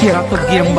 Kira pergi yang